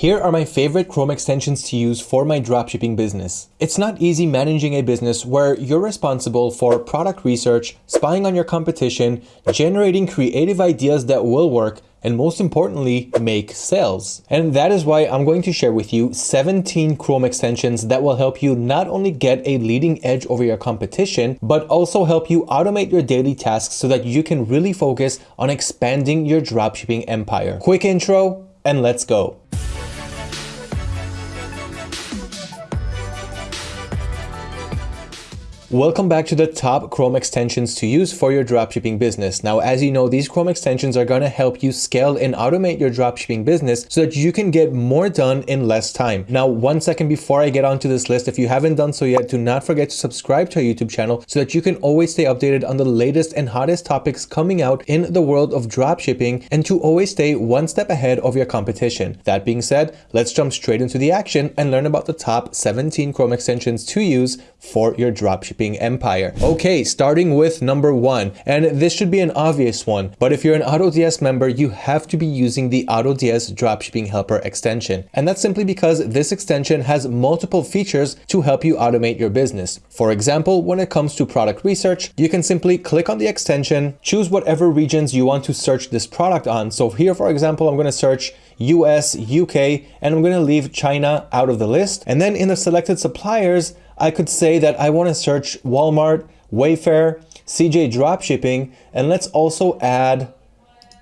Here are my favorite Chrome extensions to use for my dropshipping business. It's not easy managing a business where you're responsible for product research, spying on your competition, generating creative ideas that will work, and most importantly, make sales. And that is why I'm going to share with you 17 Chrome extensions that will help you not only get a leading edge over your competition, but also help you automate your daily tasks so that you can really focus on expanding your dropshipping empire. Quick intro, and let's go. Welcome back to the top Chrome extensions to use for your dropshipping business. Now, as you know, these Chrome extensions are going to help you scale and automate your dropshipping business so that you can get more done in less time. Now, one second before I get onto this list, if you haven't done so yet, do not forget to subscribe to our YouTube channel so that you can always stay updated on the latest and hottest topics coming out in the world of dropshipping and to always stay one step ahead of your competition. That being said, let's jump straight into the action and learn about the top 17 Chrome extensions to use for your dropshipping empire. Okay, starting with number one, and this should be an obvious one, but if you're an AutoDS member, you have to be using the AutoDS Dropshipping Helper extension. And that's simply because this extension has multiple features to help you automate your business. For example, when it comes to product research, you can simply click on the extension, choose whatever regions you want to search this product on. So here, for example, I'm going to search US, UK, and I'm going to leave China out of the list. And then in the selected suppliers, I could say that I want to search Walmart, Wayfair, CJ Dropshipping, and let's also add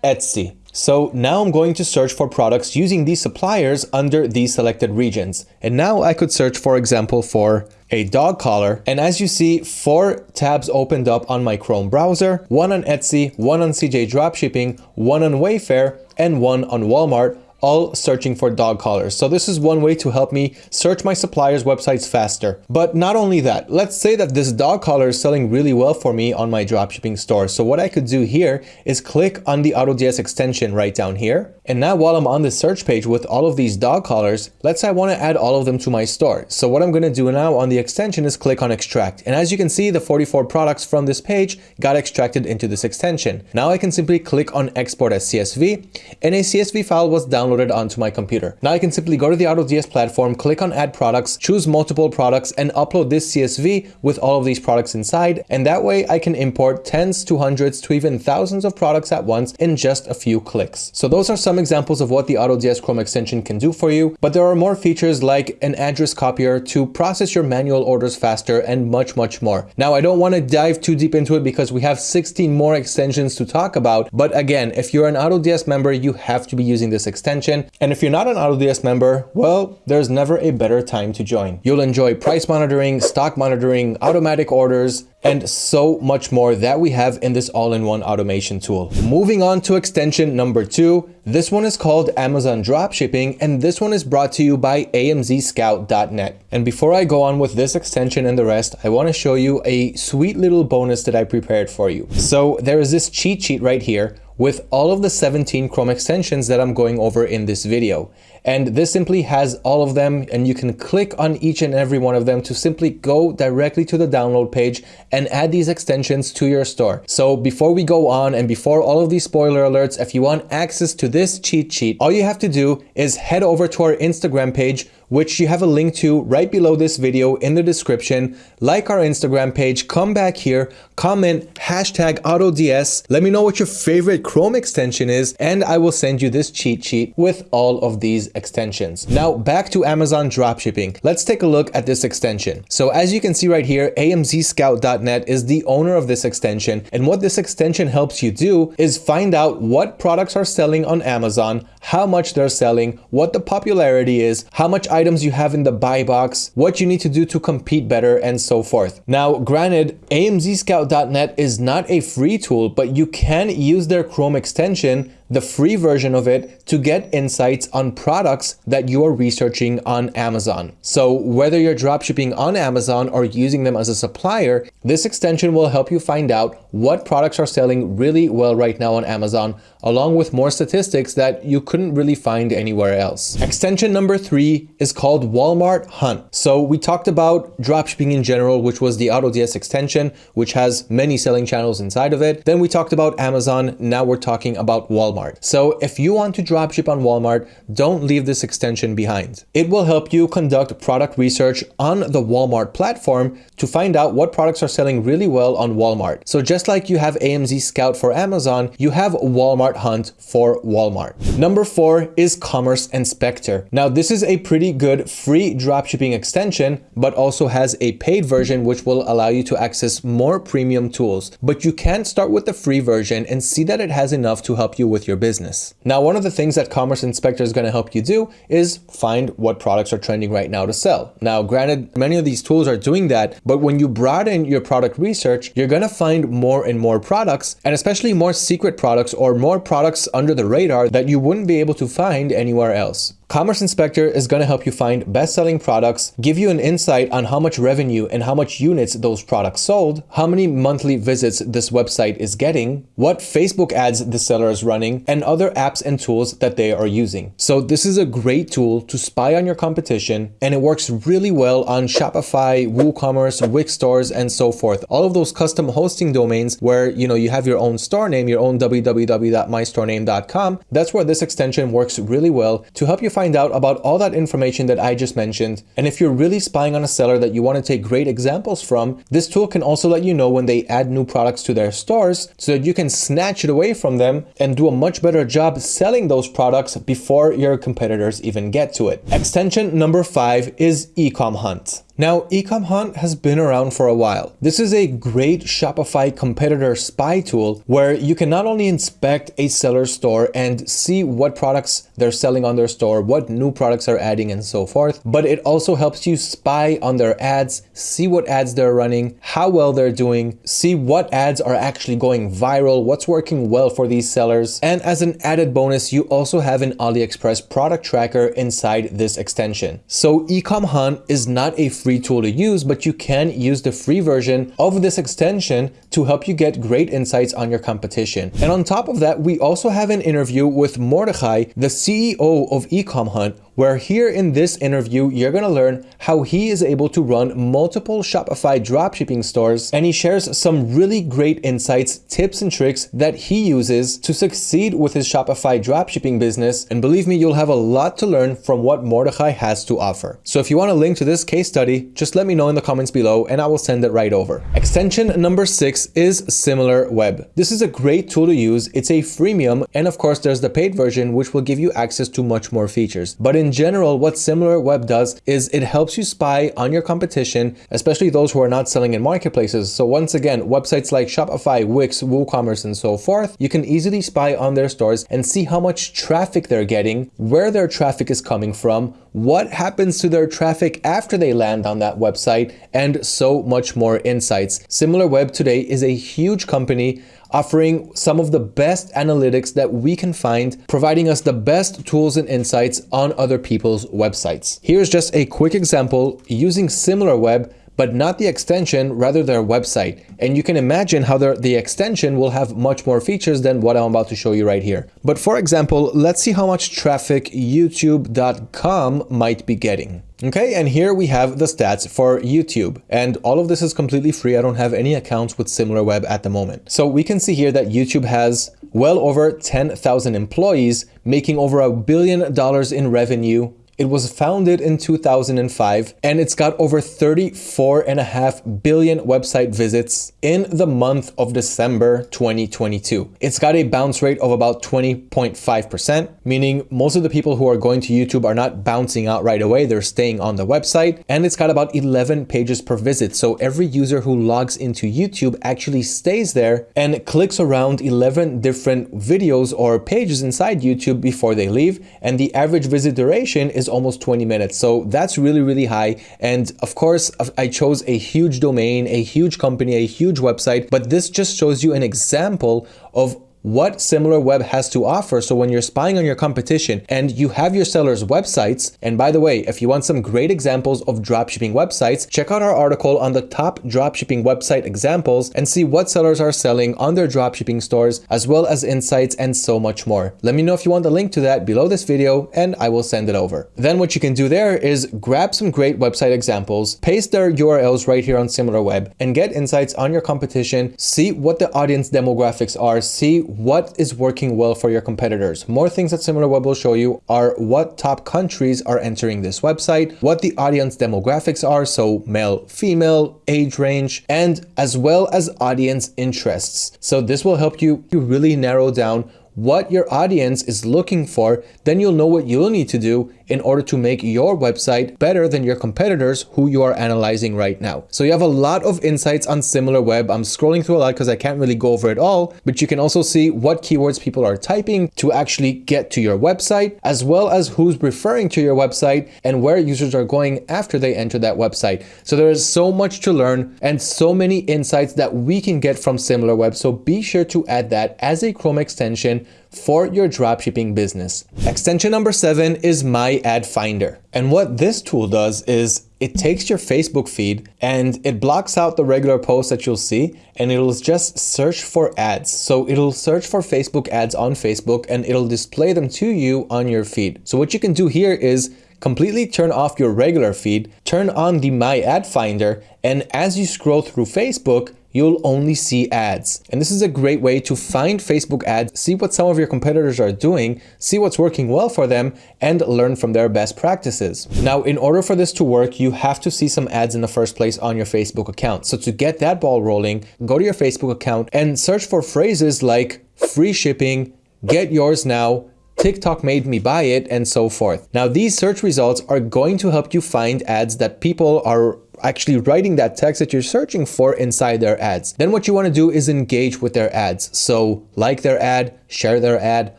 Etsy. So now I'm going to search for products using these suppliers under these selected regions. And now I could search, for example, for a dog collar. And as you see, four tabs opened up on my Chrome browser, one on Etsy, one on CJ Dropshipping, one on Wayfair, and one on Walmart, all searching for dog collars. So this is one way to help me search my suppliers' websites faster. But not only that, let's say that this dog collar is selling really well for me on my dropshipping store. So what I could do here is click on the AutoDS extension right down here. And now while I'm on the search page with all of these dog collars, let's say I want to add all of them to my store. So what I'm going to do now on the extension is click on extract. And as you can see, the 44 products from this page got extracted into this extension. Now I can simply click on export as CSV and a CSV file was downloaded downloaded onto my computer. Now I can simply go to the AutoDS platform, click on add products, choose multiple products and upload this CSV with all of these products inside. And that way I can import tens to hundreds to even thousands of products at once in just a few clicks. So those are some examples of what the AutoDS Chrome extension can do for you, but there are more features like an address copier to process your manual orders faster and much, much more. Now I don't want to dive too deep into it because we have 16 more extensions to talk about. But again, if you're an AutoDS member, you have to be using this extension extension. And if you're not an AutoDS member, well, there's never a better time to join. You'll enjoy price monitoring, stock monitoring, automatic orders, and so much more that we have in this all-in-one automation tool. Moving on to extension number two, this one is called Amazon Dropshipping, and this one is brought to you by amzscout.net. And before I go on with this extension and the rest, I want to show you a sweet little bonus that I prepared for you. So there is this cheat sheet right here with all of the 17 Chrome extensions that I'm going over in this video. And this simply has all of them and you can click on each and every one of them to simply go directly to the download page and add these extensions to your store. So before we go on and before all of these spoiler alerts, if you want access to this cheat sheet, all you have to do is head over to our Instagram page which you have a link to right below this video in the description. Like our Instagram page, come back here, comment hashtag AutoDS, let me know what your favorite Chrome extension is, and I will send you this cheat sheet with all of these extensions. Now back to Amazon dropshipping. Let's take a look at this extension. So as you can see right here, amzscout.net is the owner of this extension. And what this extension helps you do is find out what products are selling on Amazon, how much they're selling, what the popularity is, how much items you have in the buy box, what you need to do to compete better, and so forth. Now, granted, AMZScout.net is not a free tool, but you can use their Chrome extension the free version of it to get insights on products that you are researching on Amazon. So whether you're dropshipping on Amazon or using them as a supplier, this extension will help you find out what products are selling really well right now on Amazon, along with more statistics that you couldn't really find anywhere else. Extension number three is called Walmart Hunt. So we talked about dropshipping in general, which was the AutoDS extension, which has many selling channels inside of it. Then we talked about Amazon. Now we're talking about Walmart. So if you want to dropship on Walmart, don't leave this extension behind. It will help you conduct product research on the Walmart platform to find out what products are selling really well on Walmart. So just like you have AMZ Scout for Amazon, you have Walmart Hunt for Walmart. Number four is Commerce Inspector. Now this is a pretty good free dropshipping extension, but also has a paid version which will allow you to access more premium tools. But you can start with the free version and see that it has enough to help you with your business. Now one of the things that Commerce Inspector is going to help you do is find what products are trending right now to sell. Now granted, many of these tools are doing that, but when you broaden your product research, you're going to find more and more products and especially more secret products or more products under the radar that you wouldn't be able to find anywhere else. Commerce Inspector is going to help you find best-selling products, give you an insight on how much revenue and how much units those products sold, how many monthly visits this website is getting, what Facebook ads the seller is running, and other apps and tools that they are using. So this is a great tool to spy on your competition and it works really well on Shopify, WooCommerce, Wix stores, and so forth. All of those custom hosting domains where you know you have your own store name, your own www.mystorename.com. That's where this extension works really well to help you find out about all that information that I just mentioned. And if you're really spying on a seller that you want to take great examples from, this tool can also let you know when they add new products to their stores so that you can snatch it away from them and do a much better job selling those products before your competitors even get to it. Extension number five is Ecom Hunt. Now, Ecom Hunt has been around for a while. This is a great Shopify competitor spy tool where you can not only inspect a seller's store and see what products they're selling on their store, what new products are adding and so forth, but it also helps you spy on their ads, see what ads they're running, how well they're doing, see what ads are actually going viral, what's working well for these sellers. And as an added bonus, you also have an AliExpress product tracker inside this extension. So Ecom Hunt is not a free tool to use, but you can use the free version of this extension to help you get great insights on your competition. And on top of that, we also have an interview with Mordechai, the CEO of Ecom Hunt, where here in this interview, you're to learn how he is able to run multiple Shopify dropshipping stores and he shares some really great insights, tips and tricks that he uses to succeed with his Shopify dropshipping business. And believe me, you'll have a lot to learn from what Mordechai has to offer. So if you want a link to this case study, just let me know in the comments below and I will send it right over. Extension number six is SimilarWeb. This is a great tool to use. It's a freemium and of course there's the paid version which will give you access to much more features. But in general, what SimilarWeb does is it helps you spy on your competition, especially those who are not selling in marketplaces. So once again, websites like Shopify, Wix, WooCommerce, and so forth, you can easily spy on their stores and see how much traffic they're getting, where their traffic is coming from, what happens to their traffic after they land on that website, and so much more insights. SimilarWeb today is a huge company offering some of the best analytics that we can find, providing us the best tools and insights on other people's websites. Here's just a quick example using SimilarWeb but not the extension, rather their website. And you can imagine how the extension will have much more features than what I'm about to show you right here. But for example, let's see how much traffic youtube.com might be getting. Okay, and here we have the stats for YouTube. And all of this is completely free. I don't have any accounts with SimilarWeb at the moment. So we can see here that YouTube has well over 10,000 employees making over a billion dollars in revenue it was founded in 2005 and it's got over 34 and a half billion website visits in the month of December 2022. It's got a bounce rate of about 20.5%, meaning most of the people who are going to YouTube are not bouncing out right away, they're staying on the website. And it's got about 11 pages per visit. So every user who logs into YouTube actually stays there and clicks around 11 different videos or pages inside YouTube before they leave. And the average visit duration is almost 20 minutes. So that's really, really high. And of course, I chose a huge domain, a huge company, a huge website, but this just shows you an example of what SimilarWeb has to offer. So when you're spying on your competition and you have your sellers' websites, and by the way, if you want some great examples of dropshipping websites, check out our article on the top dropshipping website examples and see what sellers are selling on their dropshipping stores, as well as insights and so much more. Let me know if you want the link to that below this video and I will send it over. Then what you can do there is grab some great website examples, paste their URLs right here on SimilarWeb and get insights on your competition, see what the audience demographics are, see what is working well for your competitors. More things that SimilarWeb will show you are what top countries are entering this website, what the audience demographics are, so male, female, age range, and as well as audience interests. So this will help you, you really narrow down what your audience is looking for, then you'll know what you'll need to do in order to make your website better than your competitors who you are analyzing right now. So you have a lot of insights on SimilarWeb. I'm scrolling through a lot because I can't really go over it all, but you can also see what keywords people are typing to actually get to your website, as well as who's referring to your website and where users are going after they enter that website. So there is so much to learn and so many insights that we can get from SimilarWeb. So be sure to add that as a Chrome extension for your dropshipping business. Extension number seven is My Ad Finder. And what this tool does is it takes your Facebook feed and it blocks out the regular posts that you'll see and it'll just search for ads. So it'll search for Facebook ads on Facebook and it'll display them to you on your feed. So what you can do here is completely turn off your regular feed, turn on the My Ad Finder, and as you scroll through Facebook, you'll only see ads. And this is a great way to find Facebook ads, see what some of your competitors are doing, see what's working well for them, and learn from their best practices. Now, in order for this to work, you have to see some ads in the first place on your Facebook account. So to get that ball rolling, go to your Facebook account and search for phrases like free shipping, get yours now, TikTok made me buy it, and so forth. Now, these search results are going to help you find ads that people are actually writing that text that you're searching for inside their ads. Then what you want to do is engage with their ads. So like their ad, share their ad,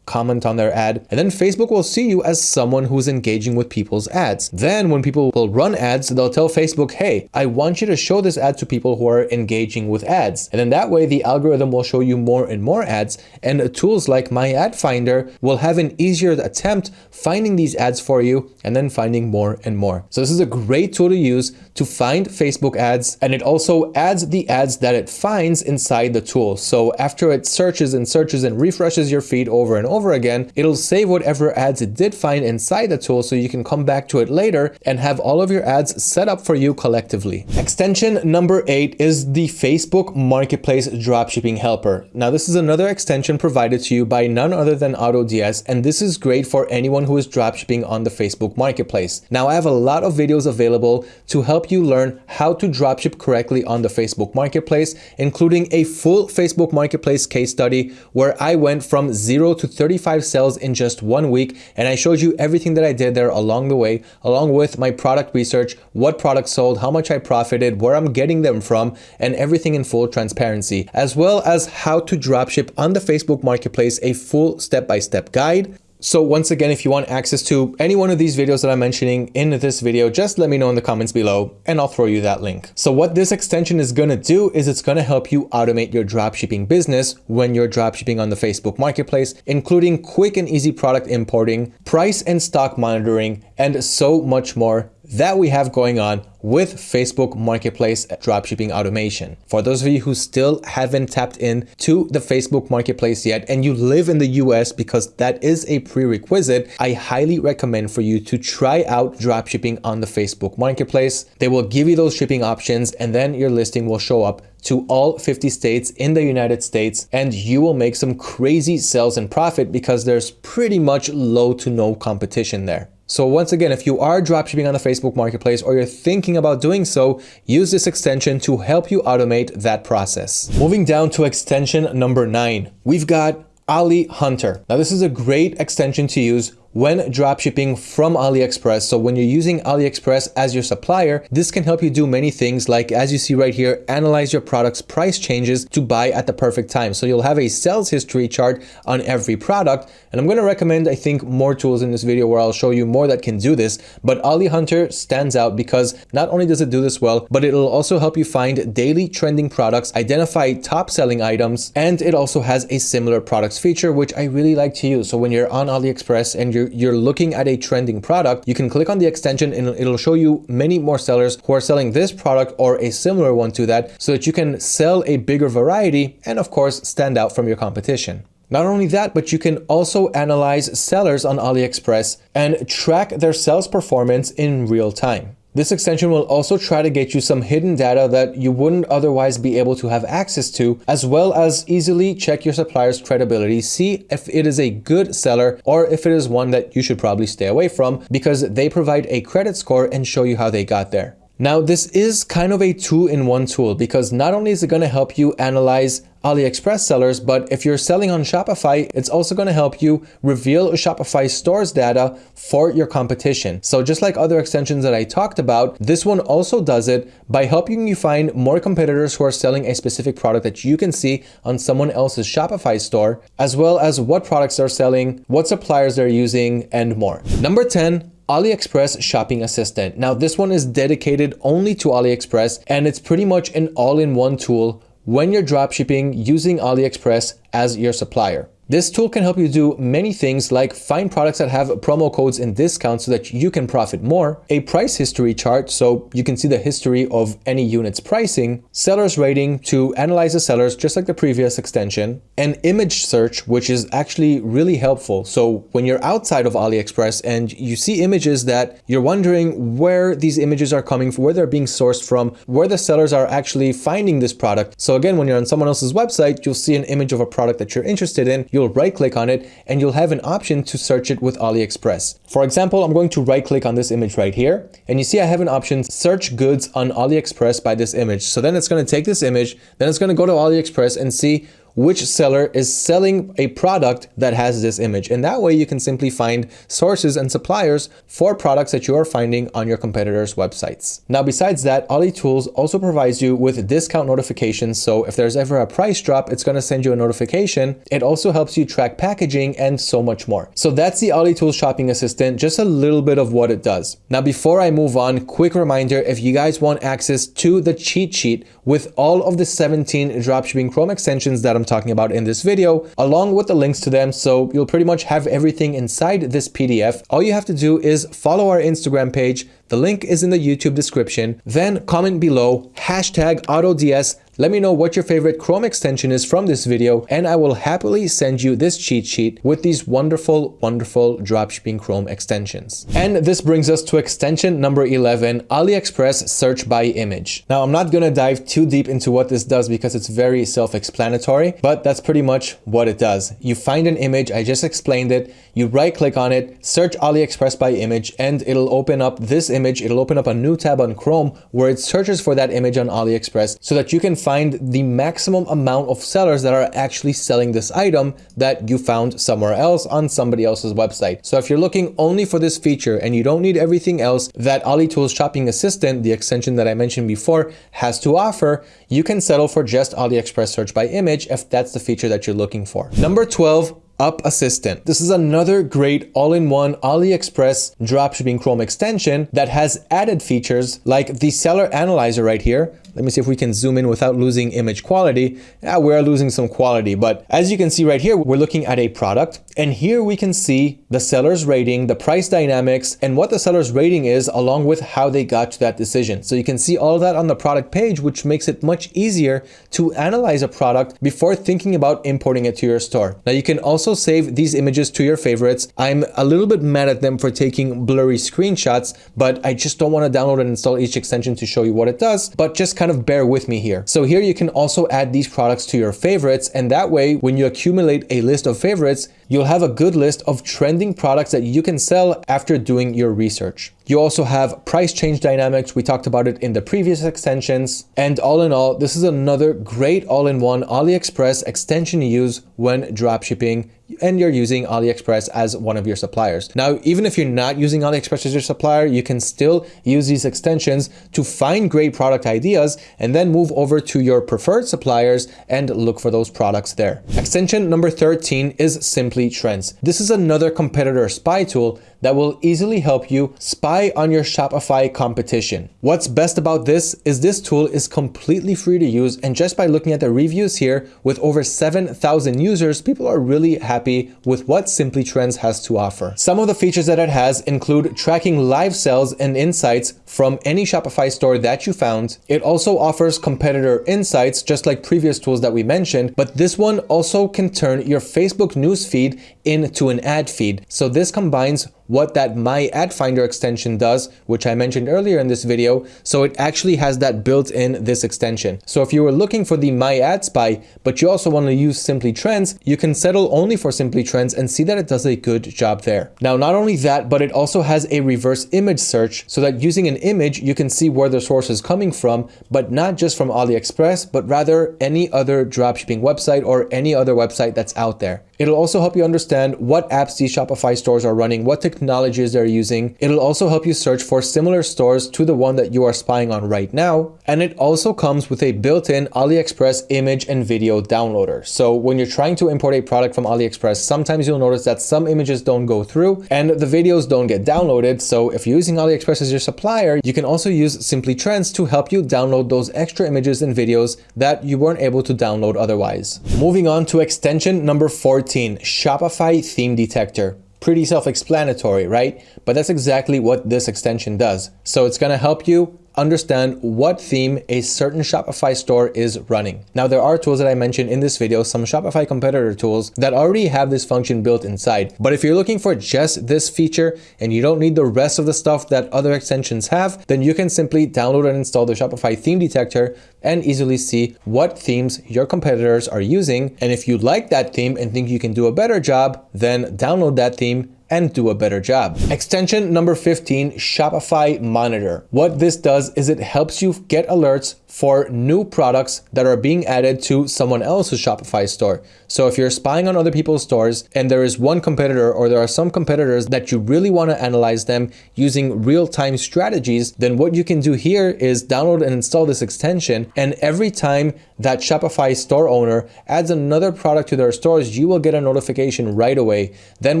comment on their ad, and then Facebook will see you as someone who's engaging with people's ads. Then when people will run ads, they'll tell Facebook, hey, I want you to show this ad to people who are engaging with ads. And then that way the algorithm will show you more and more ads and tools like My Ad Finder will have an easier attempt finding these ads for you and then finding more and more. So this is a great tool to use to find Facebook ads and it also adds the ads that it finds inside the tool. So after it searches and searches and refreshes your feed over and over over again, it'll save whatever ads it did find inside the tool so you can come back to it later and have all of your ads set up for you collectively. Extension number eight is the Facebook Marketplace Dropshipping Helper. Now this is another extension provided to you by none other than AutoDS and this is great for anyone who is dropshipping on the Facebook Marketplace. Now I have a lot of videos available to help you learn how to dropship correctly on the Facebook Marketplace, including a full Facebook Marketplace case study where I went from zero to 30 35 sales in just one week. And I showed you everything that I did there along the way, along with my product research, what products sold, how much I profited, where I'm getting them from, and everything in full transparency, as well as how to dropship on the Facebook Marketplace, a full step-by-step -step guide, so once again, if you want access to any one of these videos that I'm mentioning in this video, just let me know in the comments below and I'll throw you that link. So what this extension is going to do is it's going to help you automate your dropshipping business when you're dropshipping on the Facebook Marketplace, including quick and easy product importing, price and stock monitoring, and so much more that we have going on with Facebook Marketplace dropshipping automation. For those of you who still haven't tapped in to the Facebook Marketplace yet and you live in the US because that is a prerequisite, I highly recommend for you to try out dropshipping on the Facebook Marketplace. They will give you those shipping options and then your listing will show up to all 50 states in the United States and you will make some crazy sales and profit because there's pretty much low to no competition there. So once again, if you are dropshipping on the Facebook Marketplace or you're thinking about doing so, use this extension to help you automate that process. Moving down to extension number nine, we've got Ali Hunter. Now this is a great extension to use when dropshipping from AliExpress. So when you're using AliExpress as your supplier, this can help you do many things like as you see right here, analyze your product's price changes to buy at the perfect time. So you'll have a sales history chart on every product. And I'm going to recommend, I think, more tools in this video where I'll show you more that can do this. But Ali Hunter stands out because not only does it do this well, but it'll also help you find daily trending products, identify top selling items, and it also has a similar products feature, which I really like to use. So when you're on AliExpress and you're, you're looking at a trending product, you can click on the extension and it'll show you many more sellers who are selling this product or a similar one to that so that you can sell a bigger variety and of course stand out from your competition. Not only that, but you can also analyze sellers on AliExpress and track their sales performance in real time. This extension will also try to get you some hidden data that you wouldn't otherwise be able to have access to, as well as easily check your supplier's credibility, see if it is a good seller or if it is one that you should probably stay away from because they provide a credit score and show you how they got there. Now, this is kind of a two-in-one tool because not only is it going to help you analyze AliExpress sellers, but if you're selling on Shopify, it's also going to help you reveal Shopify stores data for your competition. So just like other extensions that I talked about, this one also does it by helping you find more competitors who are selling a specific product that you can see on someone else's Shopify store, as well as what products they're selling, what suppliers they're using, and more. Number 10, AliExpress Shopping Assistant. Now this one is dedicated only to AliExpress and it's pretty much an all-in-one tool when you're dropshipping using AliExpress as your supplier. This tool can help you do many things like find products that have promo codes and discounts so that you can profit more, a price history chart so you can see the history of any unit's pricing, seller's rating to analyze the sellers just like the previous extension, an image search which is actually really helpful. So when you're outside of AliExpress and you see images that you're wondering where these images are coming from, where they're being sourced from, where the sellers are actually finding this product. So again, when you're on someone else's website, you'll see an image of a product that you're interested in you'll right click on it and you'll have an option to search it with AliExpress. For example, I'm going to right click on this image right here and you see I have an option search goods on AliExpress by this image. So then it's going to take this image, then it's going to go to AliExpress and see which seller is selling a product that has this image. And that way you can simply find sources and suppliers for products that you are finding on your competitors' websites. Now, besides that, Ali Tools also provides you with discount notifications. So if there's ever a price drop, it's going to send you a notification. It also helps you track packaging and so much more. So that's the Ali Tools Shopping Assistant, just a little bit of what it does. Now, before I move on, quick reminder, if you guys want access to the cheat sheet with all of the 17 dropshipping Chrome extensions that I'm talking about in this video, along with the links to them. So you'll pretty much have everything inside this PDF. All you have to do is follow our Instagram page. The link is in the YouTube description. Then comment below hashtag AutoDS let me know what your favorite Chrome extension is from this video and I will happily send you this cheat sheet with these wonderful, wonderful dropshipping Chrome extensions. And this brings us to extension number 11, AliExpress search by image. Now I'm not gonna dive too deep into what this does because it's very self-explanatory, but that's pretty much what it does. You find an image, I just explained it, you right click on it, search AliExpress by image and it'll open up this image, it'll open up a new tab on Chrome where it searches for that image on AliExpress so that you can find the maximum amount of sellers that are actually selling this item that you found somewhere else on somebody else's website. So if you're looking only for this feature and you don't need everything else that AliTools Shopping Assistant, the extension that I mentioned before, has to offer, you can settle for just AliExpress search by image if that's the feature that you're looking for. Number 12, Up Assistant. This is another great all-in-one AliExpress dropshipping Chrome extension that has added features like the seller analyzer right here, let me see if we can zoom in without losing image quality. Yeah, we're losing some quality, but as you can see right here, we're looking at a product and here we can see the seller's rating, the price dynamics, and what the seller's rating is along with how they got to that decision. So you can see all that on the product page, which makes it much easier to analyze a product before thinking about importing it to your store. Now you can also save these images to your favorites. I'm a little bit mad at them for taking blurry screenshots, but I just don't want to download and install each extension to show you what it does, but just kind kind of bear with me here. So here you can also add these products to your favorites and that way when you accumulate a list of favorites, you'll have a good list of trending products that you can sell after doing your research. You also have price change dynamics. We talked about it in the previous extensions. And all in all, this is another great all-in-one AliExpress extension to use when dropshipping and you're using AliExpress as one of your suppliers. Now, even if you're not using AliExpress as your supplier, you can still use these extensions to find great product ideas and then move over to your preferred suppliers and look for those products there. Extension number 13 is Simply Trends. This is another competitor spy tool that will easily help you spy on your Shopify competition. What's best about this is this tool is completely free to use and just by looking at the reviews here with over 7,000 users, people are really happy with what Simply Trends has to offer. Some of the features that it has include tracking live sales and insights from any Shopify store that you found. It also offers competitor insights just like previous tools that we mentioned, but this one also can turn your Facebook newsfeed into an ad feed. So this combines what that My Ad Finder extension does, which I mentioned earlier in this video. So it actually has that built in this extension. So if you were looking for the My Ad Spy, but you also want to use Simply Trends, you can settle only for Simply Trends and see that it does a good job there. Now, not only that, but it also has a reverse image search so that using an image, you can see where the source is coming from, but not just from AliExpress, but rather any other dropshipping website or any other website that's out there. It'll also help you understand what apps these Shopify stores are running, what technologies they're using. It'll also help you search for similar stores to the one that you are spying on right now. And it also comes with a built-in AliExpress image and video downloader. So when you're trying to import a product from AliExpress, sometimes you'll notice that some images don't go through and the videos don't get downloaded. So if you're using AliExpress as your supplier, you can also use Simply Trends to help you download those extra images and videos that you weren't able to download otherwise. Moving on to extension number 14 14, Shopify Theme Detector. Pretty self-explanatory, right? But that's exactly what this extension does. So it's gonna help you understand what theme a certain Shopify store is running. Now, there are tools that I mentioned in this video, some Shopify competitor tools that already have this function built inside. But if you're looking for just this feature and you don't need the rest of the stuff that other extensions have, then you can simply download and install the Shopify theme detector and easily see what themes your competitors are using. And if you like that theme and think you can do a better job, then download that theme and do a better job. Extension number 15, Shopify Monitor. What this does is it helps you get alerts for new products that are being added to someone else's Shopify store. So if you're spying on other people's stores and there is one competitor or there are some competitors that you really want to analyze them using real-time strategies, then what you can do here is download and install this extension. And every time that Shopify store owner adds another product to their stores, you will get a notification right away. Then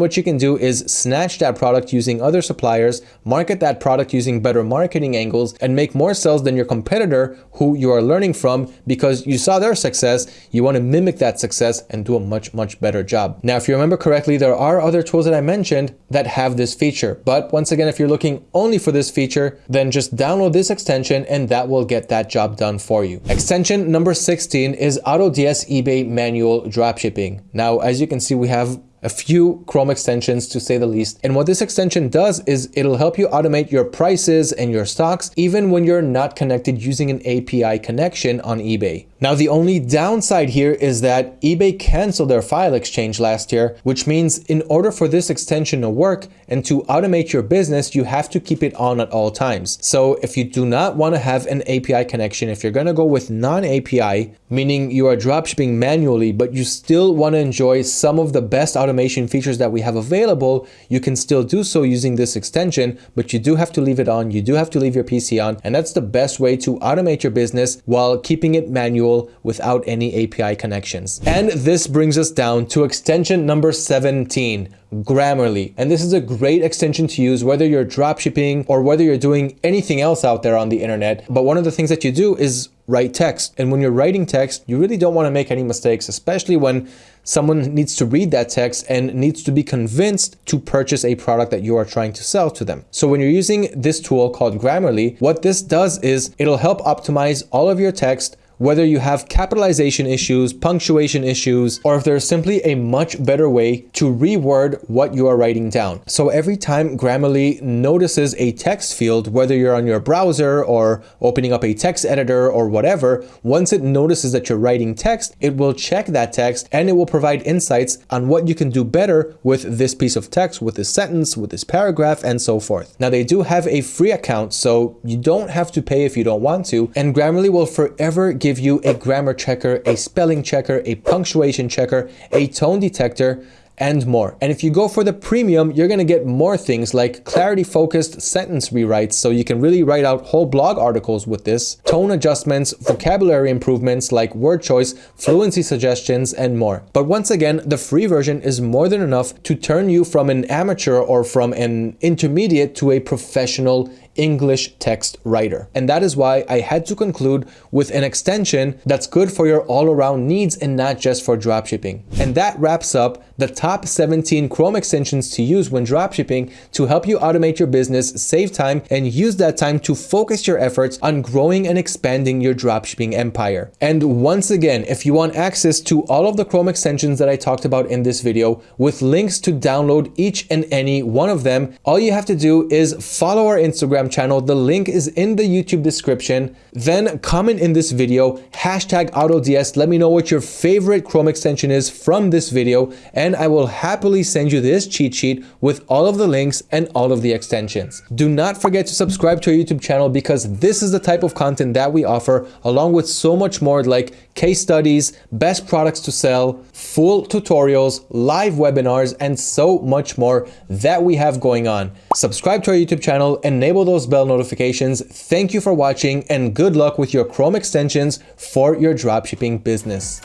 what you can do is snatch that product using other suppliers, market that product using better marketing angles, and make more sales than your competitor who who you are learning from because you saw their success, you want to mimic that success and do a much, much better job. Now, if you remember correctly, there are other tools that I mentioned that have this feature. But once again, if you're looking only for this feature, then just download this extension and that will get that job done for you. Extension number 16 is AutoDS eBay manual dropshipping. Now, as you can see, we have a few Chrome extensions to say the least. And what this extension does is it'll help you automate your prices and your stocks even when you're not connected using an API connection on eBay. Now, the only downside here is that eBay canceled their file exchange last year, which means in order for this extension to work and to automate your business, you have to keep it on at all times. So if you do not want to have an API connection, if you're going to go with non-API, meaning you are dropshipping manually, but you still want to enjoy some of the best automation features that we have available, you can still do so using this extension, but you do have to leave it on. You do have to leave your PC on. And that's the best way to automate your business while keeping it manual without any API connections. And this brings us down to extension number 17, Grammarly. And this is a great extension to use whether you're dropshipping or whether you're doing anything else out there on the internet. But one of the things that you do is write text. And when you're writing text, you really don't want to make any mistakes, especially when someone needs to read that text and needs to be convinced to purchase a product that you are trying to sell to them. So when you're using this tool called Grammarly, what this does is it'll help optimize all of your text whether you have capitalization issues, punctuation issues, or if there's simply a much better way to reword what you are writing down. So every time Grammarly notices a text field, whether you're on your browser or opening up a text editor or whatever, once it notices that you're writing text, it will check that text and it will provide insights on what you can do better with this piece of text, with this sentence, with this paragraph, and so forth. Now they do have a free account, so you don't have to pay if you don't want to, and Grammarly will forever give give you a grammar checker, a spelling checker, a punctuation checker, a tone detector, and more. And if you go for the premium, you're going to get more things like clarity focused sentence rewrites. So you can really write out whole blog articles with this, tone adjustments, vocabulary improvements like word choice, fluency suggestions, and more. But once again, the free version is more than enough to turn you from an amateur or from an intermediate to a professional English text writer. And that is why I had to conclude with an extension that's good for your all-around needs and not just for dropshipping. And that wraps up the top 17 Chrome extensions to use when dropshipping to help you automate your business, save time, and use that time to focus your efforts on growing and expanding your dropshipping empire. And once again, if you want access to all of the Chrome extensions that I talked about in this video with links to download each and any one of them, all you have to do is follow our Instagram channel. The link is in the YouTube description. Then comment in this video, hashtag AutoDS. Let me know what your favorite Chrome extension is from this video. And and I will happily send you this cheat sheet with all of the links and all of the extensions. Do not forget to subscribe to our YouTube channel because this is the type of content that we offer along with so much more like case studies, best products to sell, full tutorials, live webinars, and so much more that we have going on. Subscribe to our YouTube channel, enable those bell notifications. Thank you for watching and good luck with your Chrome extensions for your dropshipping business.